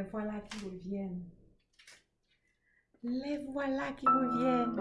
voilà qui reviennent. Les voilà qui reviennent.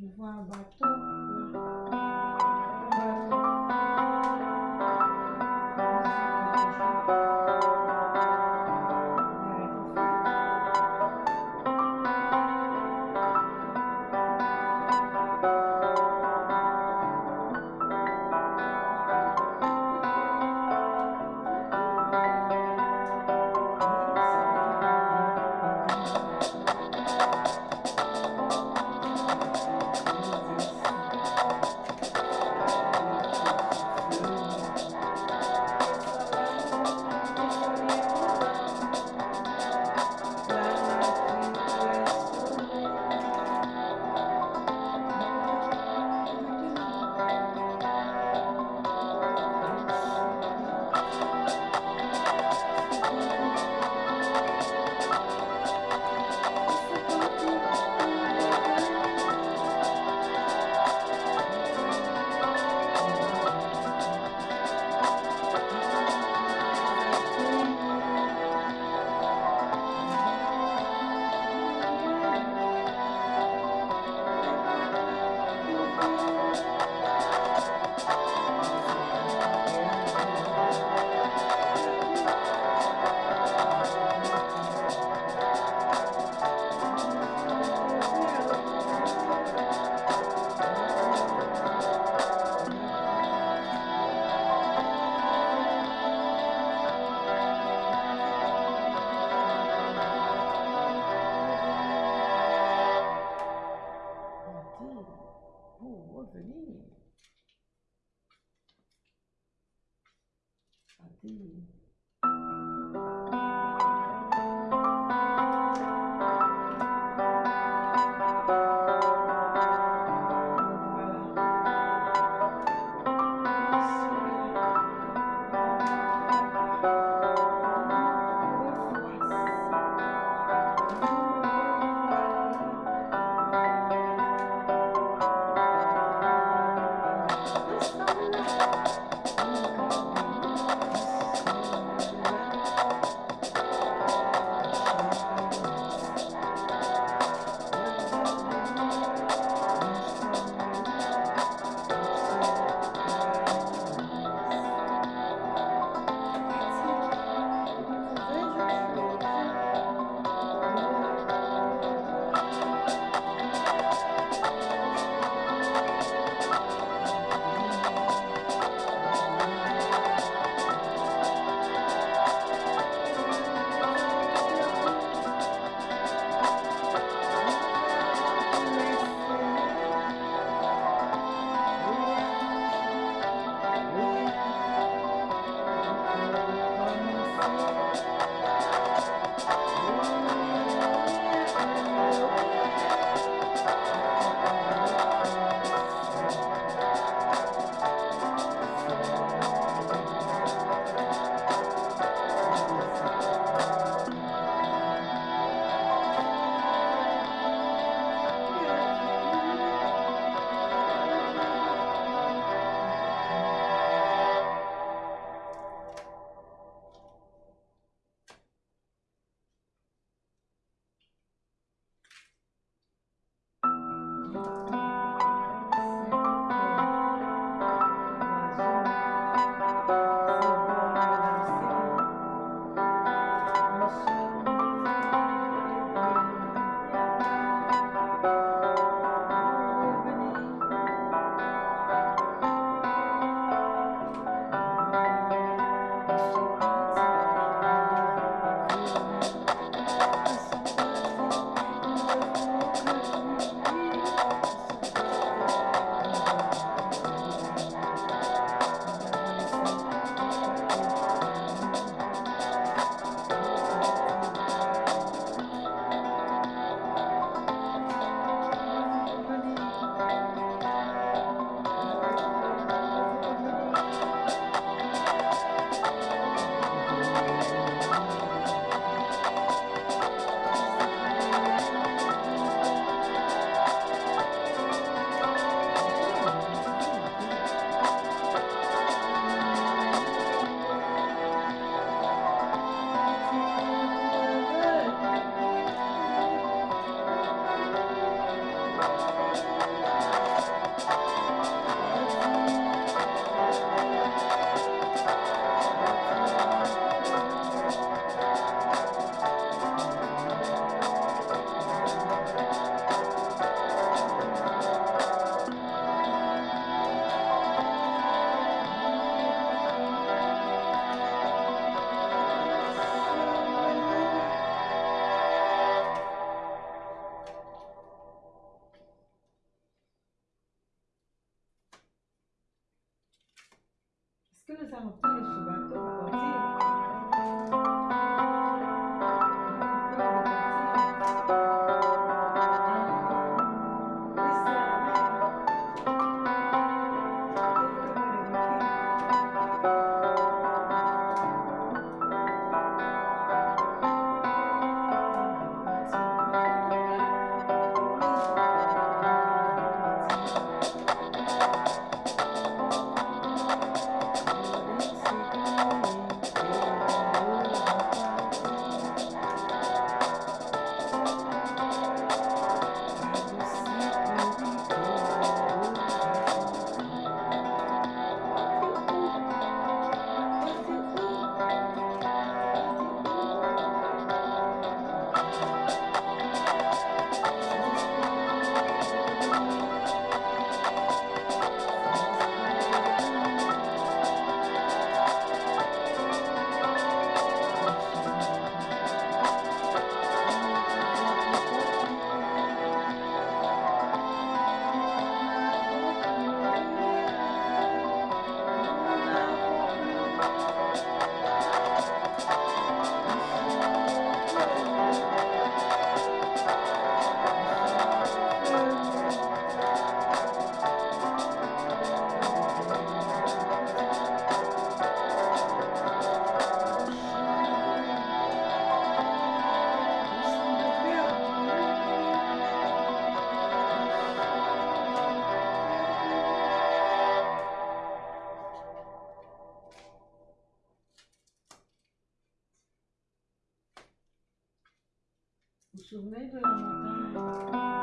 Je vois un bateau. Hmm. 真的是啊，真的是 Vous vous souvenez de la montagne?